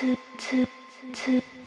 Hãy subscribe cho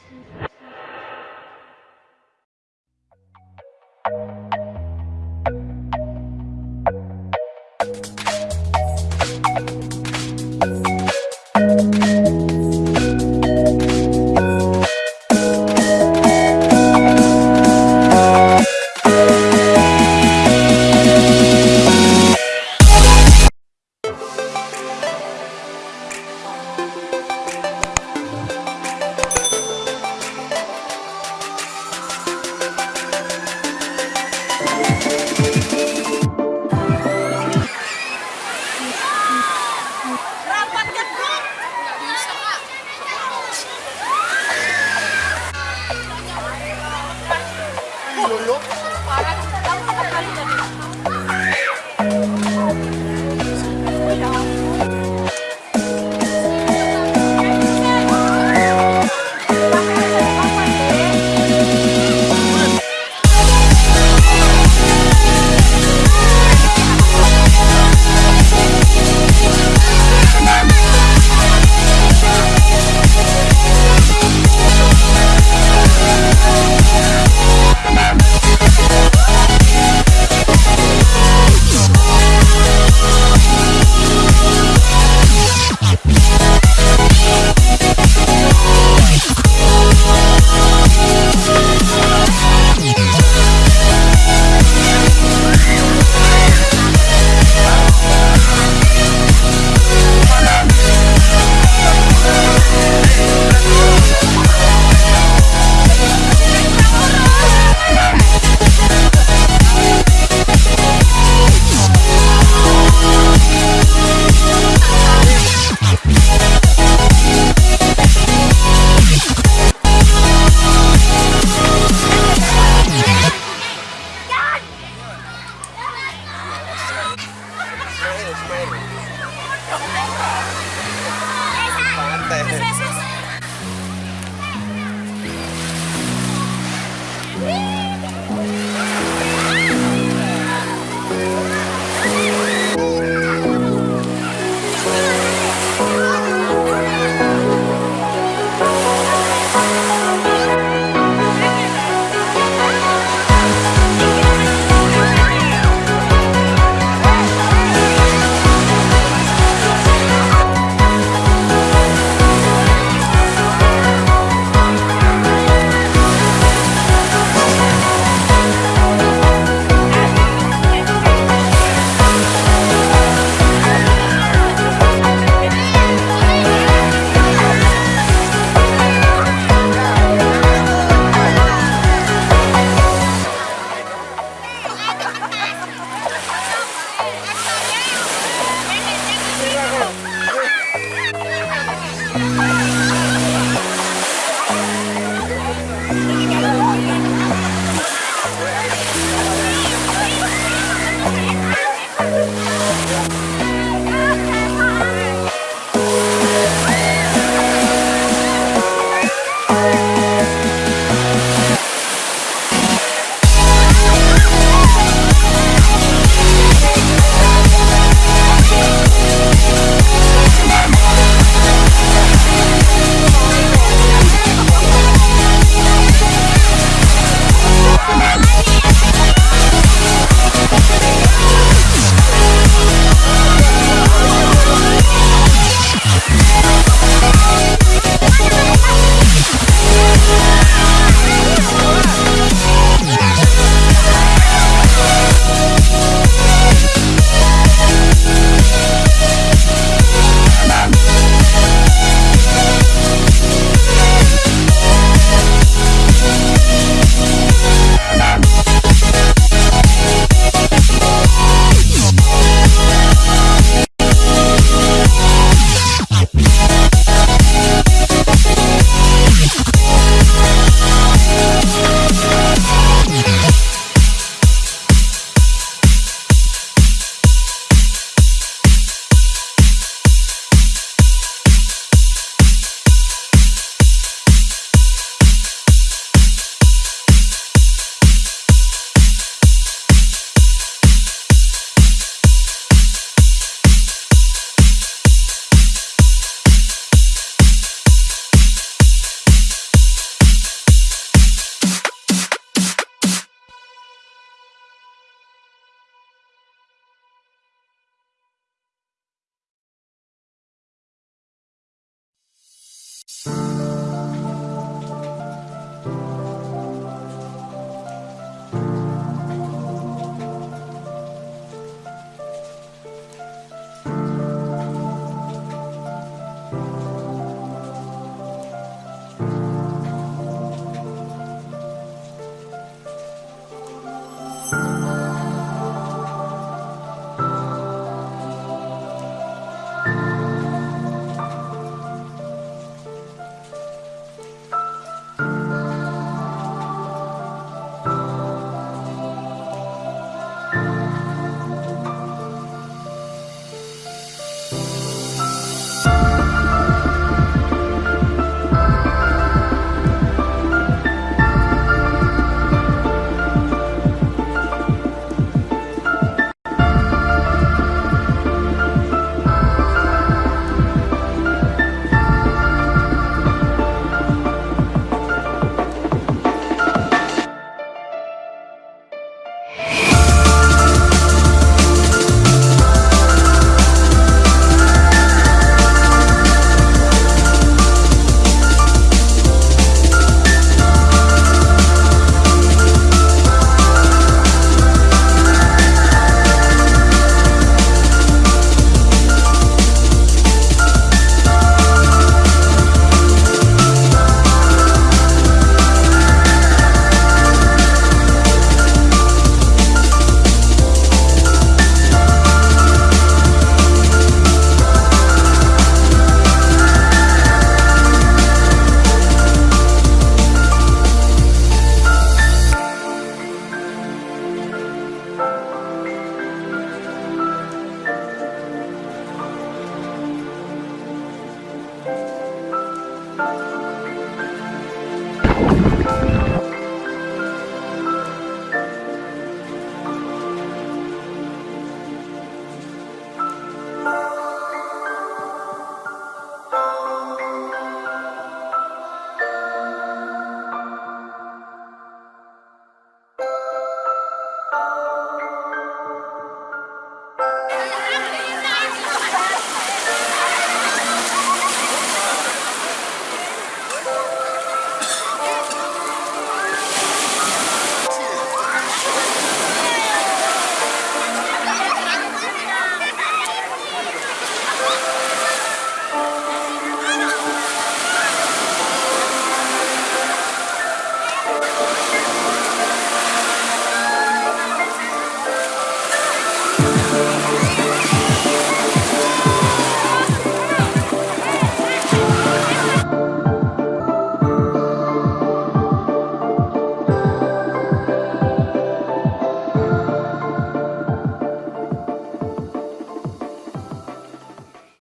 로